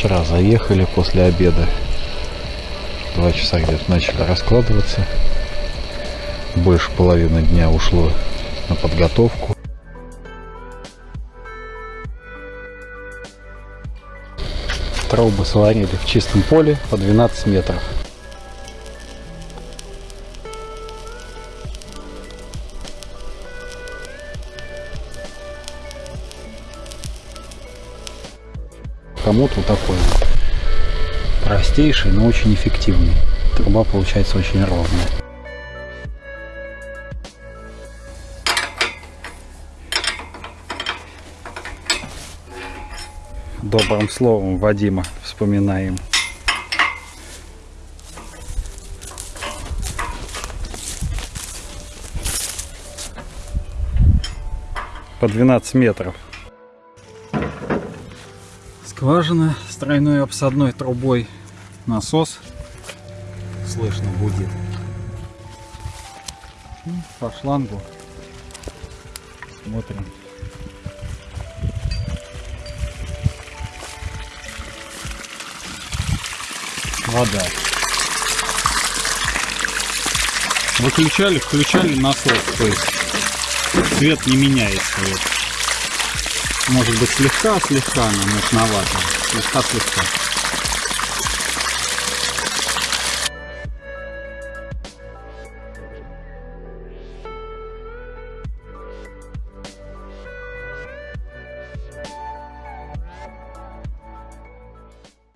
Вчера заехали после обеда. Два часа где-то начали раскладываться. Больше половины дня ушло на подготовку. Трубы сварили в чистом поле по 12 метров. Хомут вот такой. Простейший, но очень эффективный. Труба получается очень ровная. Добрым словом Вадима вспоминаем. По 12 метров. Скважина с тройной обсадной трубой. Насос. Слышно будет. По шлангу. Смотрим. Вода. Выключали, включали насос. То есть цвет не меняется. Вот. Может быть слегка, слегка, но мутновато. Слегка, слегка.